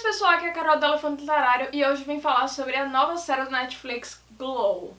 esse pessoal, aqui é a Carol do Elefante Literário e hoje vim falar sobre a nova série do Netflix, Glow.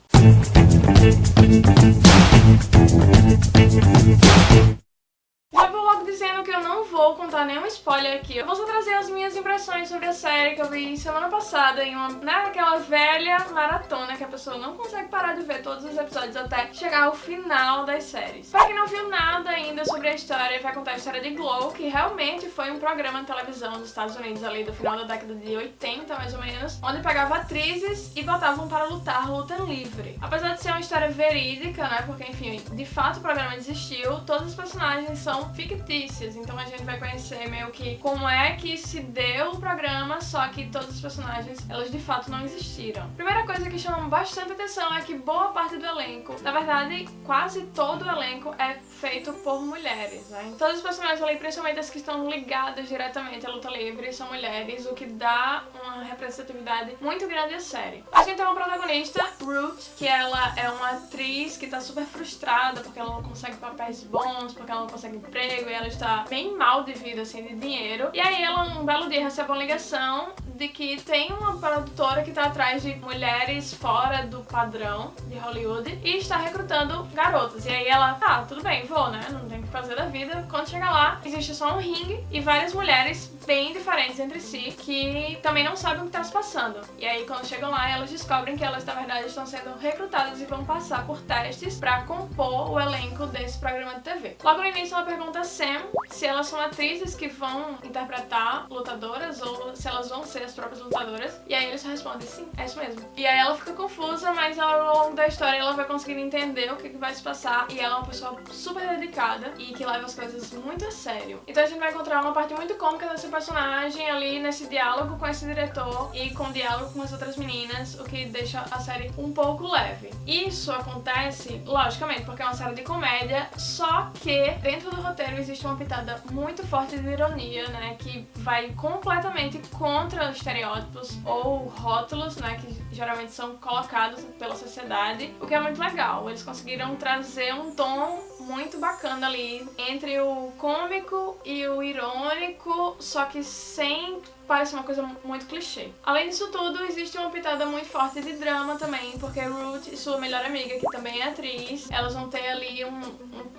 Vou contar nenhum spoiler aqui. Eu vou só trazer as minhas impressões sobre a série que eu vi semana passada em uma, naquela né, velha maratona que a pessoa não consegue parar de ver todos os episódios até chegar ao final das séries. Pra quem não viu nada ainda sobre a história, vai contar a história de Glow, que realmente foi um programa de televisão dos Estados Unidos ali do final da década de 80, mais ou menos, onde pegava atrizes e botavam para lutar luta livre. Apesar de ser uma história verídica, né, porque enfim, de fato o programa existiu, todos os personagens são fictícios então a gente vai conhecer meio que como é que se deu o programa, só que todos os personagens, elas de fato não existiram. Primeira coisa que chama bastante atenção é que boa parte do elenco, na verdade quase todo o elenco é feito por mulheres, né? Todos os personagens ali, principalmente as que estão ligadas diretamente à luta livre, são mulheres, o que dá uma representatividade muito grande à série. A gente tem uma protagonista, Ruth, que ela é uma atriz que tá super frustrada porque ela não consegue papéis bons, porque ela não consegue emprego e ela está bem mal de vida, assim, de dinheiro. E aí ela, um belo dia, recebe uma ligação de que tem uma produtora que tá atrás de mulheres fora do padrão de Hollywood e está recrutando garotas. E aí ela, tá, tudo bem, vou, né? Não tem o que fazer da vida. Quando chega lá, existe só um ringue e várias mulheres bem diferentes entre si que também não sabem o que tá se passando. E aí quando chegam lá, elas descobrem que elas, na verdade, estão sendo recrutadas e vão passar por testes pra compor o elenco desse programa de TV. Logo no início ela pergunta a Sam se elas são atrizes que vão interpretar lutadoras ou se elas vão ser as próprias lutadoras. E aí eles respondem sim, é isso mesmo. E aí ela fica confusa, mas ao longo da história ela vai conseguindo entender o que, que vai se passar. E ela é uma pessoa super dedicada e que leva as coisas muito a sério. Então a gente vai encontrar uma parte muito cômica desse personagem ali nesse diálogo com esse diretor e com o diálogo com as outras meninas, o que deixa a série um pouco leve. Isso acontece, logicamente, porque é uma série de comédia, só que dentro do roteiro existe uma pitada muito forte de ironia, né, que vai completamente contra os estereótipos ou rótulos, né, que geralmente são colocados pela sociedade, o que é muito legal. Eles conseguiram trazer um tom muito bacana ali entre o cômico e o irônico, só que sem parece uma coisa muito clichê. Além disso tudo, existe uma pitada muito forte de drama também, porque Ruth e sua melhor amiga, que também é atriz, elas vão ter ali um,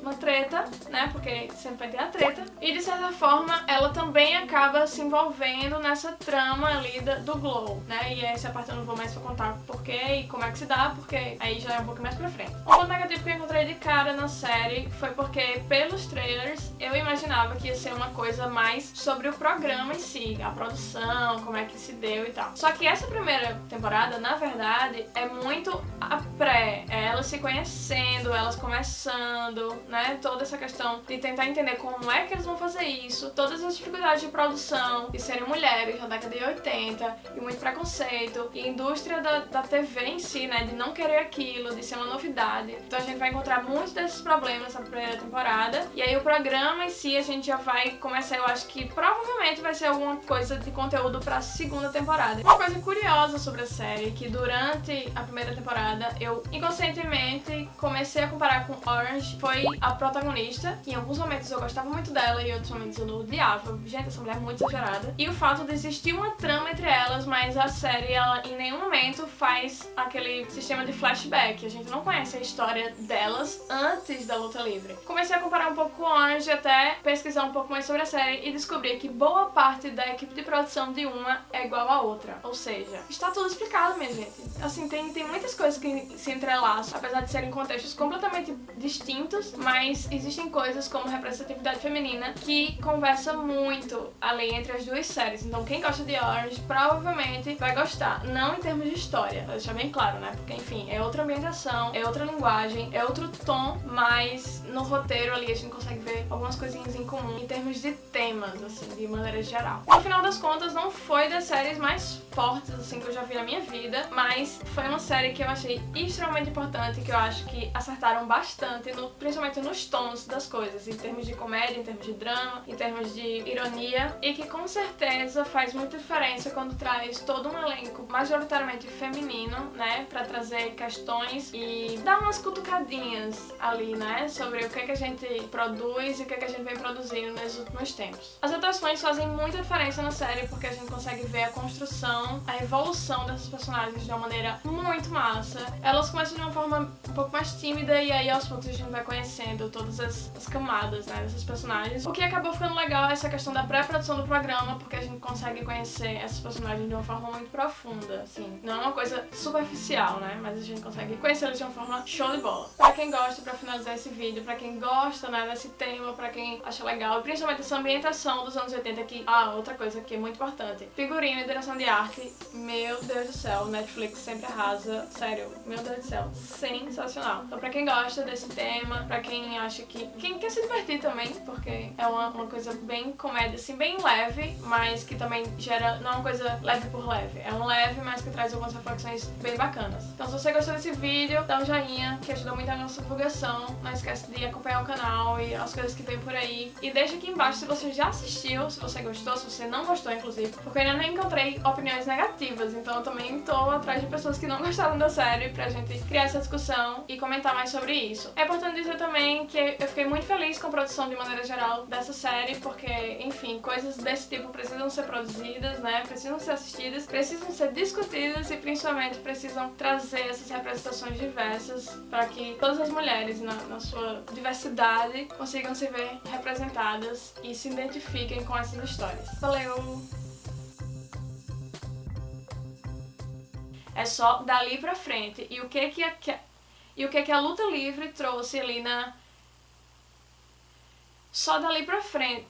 uma treta, né, porque sempre vai ter a treta, e de certa forma ela também acaba se envolvendo nessa trama ali do Glow, né, e essa parte eu não vou mais contar porquê e como é que se dá, porque aí já é um pouco mais pra frente. Um ponto negativo que eu encontrei de cara na série foi porque pelos trailers eu imaginava que ia ser uma coisa mais sobre o programa em si, a produção como é que se deu e tal. Só que essa primeira temporada, na verdade, é muito a pré, é elas se conhecendo, elas começando, né, toda essa questão de tentar entender como é que eles vão fazer isso, todas as dificuldades de produção, de serem mulheres na década de 80, e muito preconceito, e indústria da, da TV em si, né, de não querer aquilo, de ser uma novidade. Então a gente vai encontrar muitos desses problemas na primeira temporada, e aí o programa em si a gente já vai começar, eu acho que provavelmente vai ser alguma coisa de conteúdo pra segunda temporada. Uma coisa curiosa sobre a série, que durante a primeira temporada eu inconscientemente comecei a comparar com Orange, foi a protagonista. Em alguns momentos eu gostava muito dela e em outros momentos eu odiava. Gente, essa mulher é muito exagerada. E o fato de existir uma trama entre elas, mas a série, ela em nenhum momento faz aquele sistema de flashback. A gente não conhece a história delas antes da luta livre. Comecei a comparar um pouco com Orange, até pesquisar um pouco mais sobre a série e descobri que boa parte da equipe de produção de uma é igual à outra. Ou seja, está tudo explicado, minha gente. Assim, tem, tem muitas coisas que se entrelaçam, apesar de serem contextos completamente distintos, mas existem coisas como representatividade feminina que conversa muito ali entre as duas séries. Então quem gosta de Orange provavelmente vai gostar. Não em termos de história, pra deixar bem claro, né? Porque, enfim, é outra ambientação, é outra linguagem, é outro tom, mas no roteiro ali a gente consegue ver algumas coisinhas em comum em termos de temas, assim, de maneira geral. No final das contas, não foi das séries mais fortes, assim, que eu já vi na minha vida, mas foi uma série que eu achei extremamente importante, que eu acho que acertaram bastante, no, principalmente nos tons das coisas, em termos de comédia, em termos de drama, em termos de ironia, e que com certeza faz muita diferença quando traz todo um elenco majoritariamente feminino, né, pra trazer questões e dar umas cutucadinhas ali, né, sobre o que, que a gente produz e o que, que a gente vem produzindo nos últimos tempos. As atuações fazem muita diferença na série porque a gente consegue ver a construção, a evolução dessas personagens de uma maneira muito massa. Elas começam de uma forma um pouco mais tímida e aí aos poucos a gente vai conhecendo todas as, as camadas né, dessas personagens. O que acabou ficando legal é essa questão da pré-produção do programa, porque a gente consegue conhecer essas personagens de uma forma muito profunda, assim. Não é uma coisa superficial, né? Mas a gente consegue conhecer eles de uma forma show de bola. Pra quem gosta, pra finalizar esse vídeo, pra quem gosta, né, desse tema, pra quem acha legal, e principalmente essa ambientação dos anos 80 aqui. Ah, outra coisa que é muito importante. Figurino e direção de arte, meu Deus do céu, Netflix sempre arrasa. Sério, meu Deus do céu, sensacional. Então pra quem gosta desse tema, pra quem acha que... Quem quer se divertir também, porque é uma, uma coisa bem comédia, assim, bem leve, mas que também gera... Não é uma coisa leve por leve, é um leve, mas que traz algumas reflexões bem bacanas. Então se você gostou desse vídeo, dá um joinha, que ajuda muito a nossa divulgação. Não esquece de acompanhar o canal e as coisas que vem por aí. E deixa aqui embaixo se você já assistiu, se você gostou, se você não gostou, inclusive, porque eu ainda não encontrei opiniões negativas, então eu também tô atrás de pessoas que não gostaram da série pra gente criar essa discussão e comentar mais sobre isso. É importante dizer também que eu fiquei muito feliz com a produção de maneira geral dessa série, porque, enfim, coisas desse tipo precisam ser produzidas, né, precisam ser assistidas, precisam ser discutidas e principalmente precisam trazer essas representações diversas para que todas as mulheres, na, na sua diversidade, consigam se ver representadas e se identifiquem com essas histórias. Valeu! É só dali pra frente. E o que que a, e o que que a luta livre trouxe ali na... Só dali pra frente.